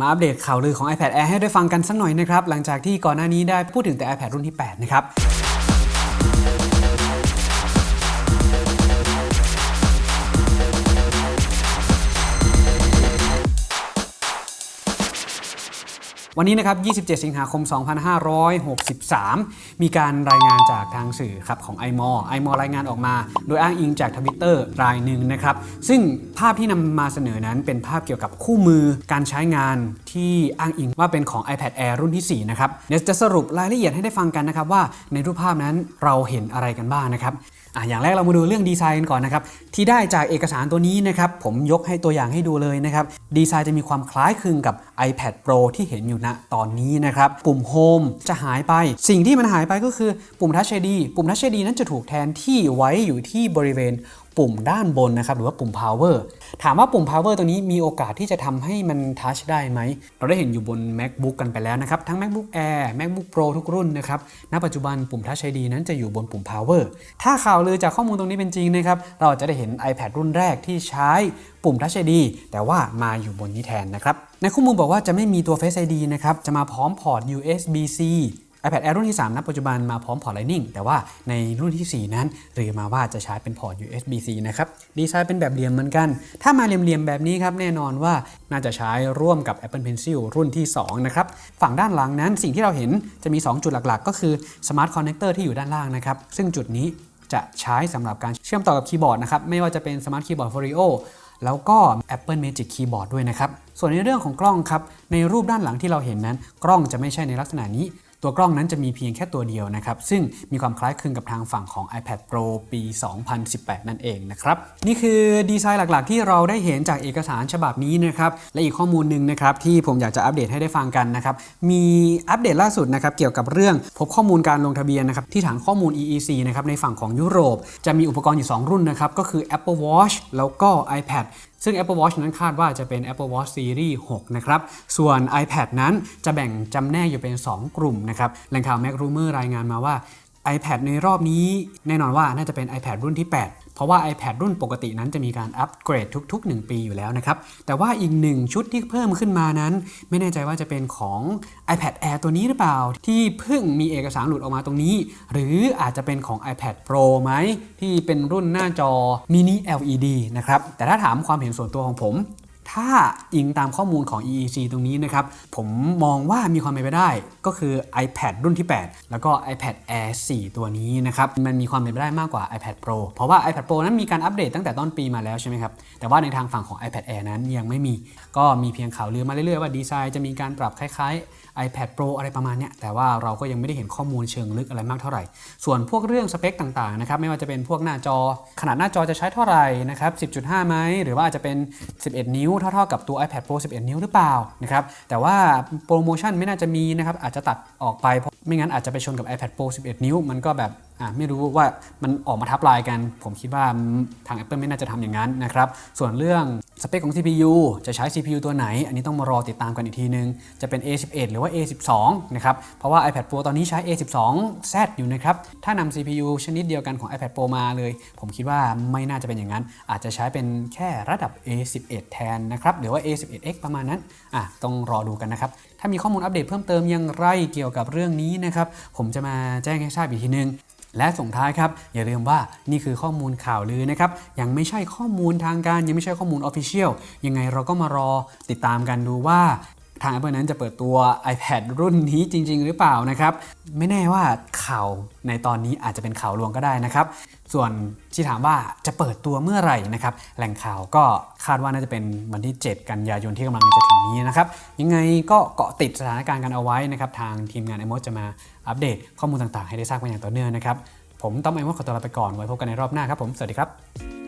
มาอัปเดตข่าวลือของ iPad Air ให้ได้ฟังกันสักหน่อยนะครับ หลังจากที่ก่อนหน้านี้ได้พูดถึงแต่ iPad รุ่นที่ 8 นะครับ วันนี้นะครับ 27 สิงหาคม 2563 มีการรายงานจากทางสื่อครับของ i m o i m o รายงานออกมา โดยอ้างอิงจากทวิตเตอร์รายหนึ่งนะครับ ซึ่งภาพที่นำมาเสนอนั้นเป็นภาพเกี่ยวกับคู่มือการใช้งานที่อ้างอิงว่าเป็นของ iPad Air รุ่นที่ 4 นะครับ เดี๋ยวจะสรุปรายละเอียดให้ได้ฟังกันนะครับว่าในรูปภาพนั้นเราเห็นอะไรกันบ้างนะครับ อะอย่างแรกเรามาดูเรื่องดีไซน์กันก่อนนะครับที่ได้จากเอกสารตัวนี้นะครับผมยกให้ตัวอย่างให้ดูเลยนะครับดีไซน์จะมีความคล้ายคลึงกับ iPad Pro ที่เห็นอยู่ณตอนนี้นะครับปุ่ม Home จะหายไป สิ่งที่มันหายไปก็คือปุ่ม Touch ID ปุ่ม Touch ID นั้นจะถูกแทนที่ไว้อยู่ที่บริเวณปุ่มด้านบนนะครับหรือว่าปุ่ม power ถามว่าปุ่ม power ตัวนี้มีโอกาสที่จะทำให้มันทัชได้ไหม เราได้เห็นอยู่บน macbook กันไปแล้วนะครับทั้ง macbook air macbook pro ทุกรุ่นนะครับณปัจจุบันปุ่ม touch ID นั้นจะอยู่บนปุ่ม power ถ้าข่าวลือจากข้อมูลตรงนี้เป็นจริงนะครับเราจะได้เห็น iPad รุ่นแรกที่ใช้ปุ่ม touch ID แต่ว่ามาอยู่บนนี้แทนนะครับในข้อมูลบอกว่าจะไม่มีตัว face ID นะครับจะมาพร้อมพอร์ต USB-C iPad Air รุ่นที่ 3 ณ ปัจจุบันมาพร้อมพอร์ต Lightning แต่ว่าในรุ่นที่ 4 นั้นลือมาว่าจะใช้เป็นพอร์ต USB-C นะครับ ดีไซน์เป็นแบบเหลี่ยมเหมือนกัน ถ้ามาเหลี่ยมๆแบบนี้ครับ แน่นอนว่าน่าจะใช้ร่วมกับ Apple Pencil รุ่นที่ 2 นะครับ ฝั่งด้านหลังนั้นสิ่งที่เราเห็นจะมี 2 จุดหลักๆ ก็คือ Smart Connector ที่อยู่ด้านล่างนะครับ ซึ่งจุดนี้จะใช้สำหรับการเชื่อมต่อกับคีย์บอร์ดนะครับ ไม่ว่าจะเป็น Smart Keyboard Folio แล้วก็ Apple Magic Keyboard ด้วยนะครับ ส่วนในเรื่องของกล้องครับ ในรูปด้านหลังที่เราเห็นนั้น กล้องจะไม่ใช่ในลักษณะนี้ ตัวกล้องนั้นจะมีเพียงแค่ตัวเดียวนะครับ ซึ่งมีความคล้ายคลึงกับทางฝั่งของ iPad Pro ปี 2018 นั่นเองนะครับ นี่คือดีไซน์หลักๆ ที่เราได้เห็นจากเอกสารฉบับนี้นะครับ และอีกข้อมูลหนึ่งนะครับที่ผมอยากจะอัปเดตให้ได้ฟังกันนะครับ มีอัปเดตล่าสุดนะครับเกี่ยวกับเรื่องพบข้อมูลการลงทะเบียนนะครับที่ฐานข้อมูล EEC นะครับในฝั่งของยุโรป จะมีอุปกรณ์อยู่ 2 รุ่นนะครับก็คือ Apple Watch แล้วก็ iPad ซึ่ง Apple Watch นั้นคาดว่าจะเป็น Apple Watch Series 6 นะครับ ส่วน iPad นั้นจะแบ่งจำแนกอยู่เป็น 2 กลุ่มนะครับแหล่งข่าว Mac Rumor รายงานมาว่า iPad ในรอบนี้แน่นอนว่าน่าจะเป็น iPad รุ่นที่ 8 เพราะว่า iPad รุ่นปกตินั้นจะมีการอัปเกรดทุก ๆ 1 ปีอยู่แล้วนะครับ แต่ว่าอีกหนึ่งชุดที่เพิ่มขึ้นมานั้น ไม่แน่ใจว่าจะเป็นของ iPad Air ตัวนี้หรือเปล่า ที่เพิ่งมีเอกสารหลุดออกมาตรงนี้ หรืออาจจะเป็นของ iPad Pro ไหม ที่เป็นรุ่นหน้าจอ mini LED นะครับ แต่ถ้าถามความเห็นส่วนตัวของผม ถ้าอิงตามข้อมูลของ EEC ตรงนี้นะครับ ผมมองว่ามีความเป็นไปได้ก็คือ iPad รุ่นที่ 8 แล้วก็ iPad Air 4 ตัวนี้นะครับ มันมีความเป็นไปได้มากกว่า iPad Pro เพราะว่า iPad Pro นั้นมีการอัปเดตตั้งแต่ต้นปีมาแล้วใช่ไหมครับ แต่ว่าในทางฝั่งของ iPad Air นั้นยังไม่มี ก็มีเพียงข่าวลือมาเรื่อยๆ ว่าดีไซน์จะมีการปรับคล้ายๆ iPad Pro อะไรประมาณเนี้ย แต่ว่าเราก็ยังไม่ได้เห็นข้อมูลเชิงลึกอะไรมากเท่าไหร่ ส่วนพวกเรื่องสเปคต่างๆนะครับ ไม่ว่าจะเป็นพวกหน้าจอ ขนาดหน้าจอจะใช้เท่าไหร่นะครับ 10.5 ไหมหรือว่าอาจจะเป็น 11 นิ้วเท่าๆกับตัว iPad Pro 11 นิ้วหรือเปล่านะครับแต่ว่าโปรโมชั่นไม่น่าจะมีนะครับอาจจะตัดออกไปเพราะไม่งั้นอาจจะไปชนกับ iPad Pro 11 นิ้ว มันก็แบบอ่าไม่รู้ว่ามันออกมาทับลายกัน ผมคิดว่าทาง Apple ไม่น่าจะทำอย่างนั้นนะครับส่วนเรื่อง สเปคของ CPU จะใช้ CPU ตัวไหน อันนี้ต้องมารอติดตามกันอีกทีนึง จะเป็น A11 หรือว่า A12 นะครับ เพราะว่า iPad Pro ตอนนี้ใช้ A12Z อยู่นะครับ ถ้านำ CPU ชนิดเดียวกันของ iPad Pro มาเลย ผมคิดว่าไม่น่าจะเป็นอย่างนั้น อาจจะใช้เป็นแค่ระดับ A11 แทนนะครับ หรือว่า A11X ประมาณนั้น อะ ต้องรอดูกันนะครับ ถ้ามีข้อมูลอัปเดตเพิ่มเติมอย่างไรเกี่ยวกับเรื่องนี้นะครับ ผมจะมาแจ้งให้ทราบอีกทีนึง และส่งท้ายครับอย่าลืมว่านี่คือข้อมูลข่าวลือนะครับยังไม่ใช่ข้อมูลทางการยังไม่ใช่ข้อมูลออฟฟิเชียลยังไงเราก็มารอติดตามกันดูว่า ทาง Apple นั้นจะเปิดตัว iPad รุ่นนี้จริง ๆ หรือเปล่านะครับ ไม่แน่ว่าข่าวในตอนนี้อาจจะเป็นข่าวลวงก็ได้นะครับ ส่วนที่ถามว่าจะเปิดตัวเมื่อไหร่นะครับ แหล่งข่าวก็คาดว่าน่าจะเป็นวันที่ 7 กันยายนที่กำลังจะถึงนี้นะครับ ยังไงก็เกาะติดสถานการณ์กันเอาไว้นะครับทางทีมงาน i m o จะมาอัปเดตข้อมูลต่างๆ ให้ได้ทราบกันอย่างต่อเนื่องนะครับผมต้อมไอมดขอตัวลาไปก่อนไว้พบกันในรอบหน้าครับผมสวัสดีครับ